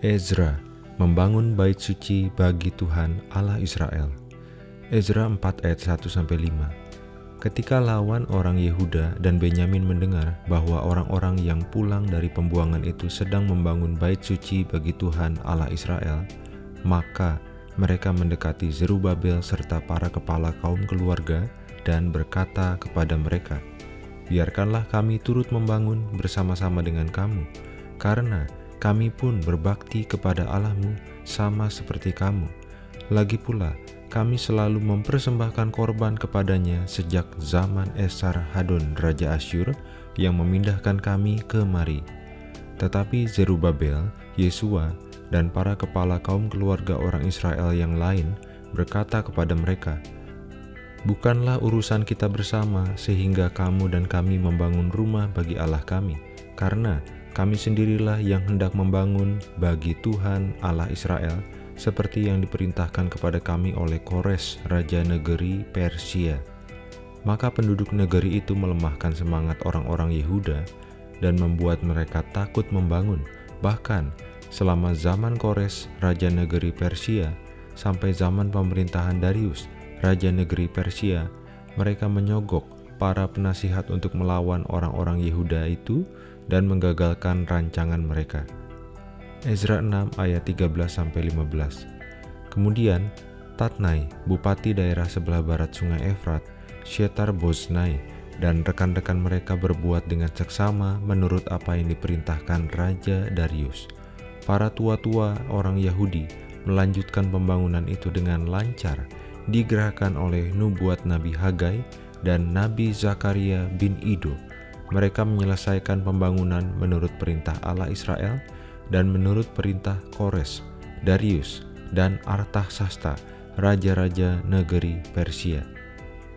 Ezra membangun bait suci bagi Tuhan Allah Israel. Ezra 4 ayat 1-5 Ketika lawan orang Yehuda dan Benyamin mendengar bahwa orang-orang yang pulang dari pembuangan itu sedang membangun bait suci bagi Tuhan Allah Israel, maka mereka mendekati Zerubabel serta para kepala kaum keluarga dan berkata kepada mereka, Biarkanlah kami turut membangun bersama-sama dengan kamu, karena kami pun berbakti kepada Allahmu sama seperti kamu. Lagi pula, kami selalu mempersembahkan korban kepadanya sejak zaman Esar Hadon Raja Asyur yang memindahkan kami kemari. Tetapi Zerubabel, Yesua, dan para kepala kaum keluarga orang Israel yang lain berkata kepada mereka, Bukanlah urusan kita bersama sehingga kamu dan kami membangun rumah bagi Allah kami, karena kami sendirilah yang hendak membangun bagi Tuhan Allah Israel, seperti yang diperintahkan kepada kami oleh Kores, Raja Negeri Persia. Maka penduduk negeri itu melemahkan semangat orang-orang Yehuda dan membuat mereka takut membangun. Bahkan selama zaman Kores, Raja Negeri Persia, sampai zaman pemerintahan Darius, Raja Negeri Persia, mereka menyogok para penasihat untuk melawan orang-orang Yehuda itu dan menggagalkan rancangan mereka. Ezra 6 ayat 13-15 Kemudian, Tatnai, bupati daerah sebelah barat sungai Efrat, Shetar Boznai, dan rekan-rekan mereka berbuat dengan seksama menurut apa yang diperintahkan Raja Darius. Para tua-tua orang Yahudi melanjutkan pembangunan itu dengan lancar, digerakkan oleh nubuat Nabi Hagai dan Nabi Zakaria bin Ido mereka menyelesaikan pembangunan menurut perintah Allah Israel dan menurut perintah Kores, Darius, dan Artahsasta, raja-raja negeri Persia.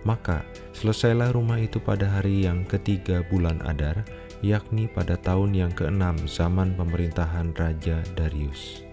Maka selesailah rumah itu pada hari yang ketiga bulan Adar, yakni pada tahun yang keenam zaman pemerintahan Raja Darius.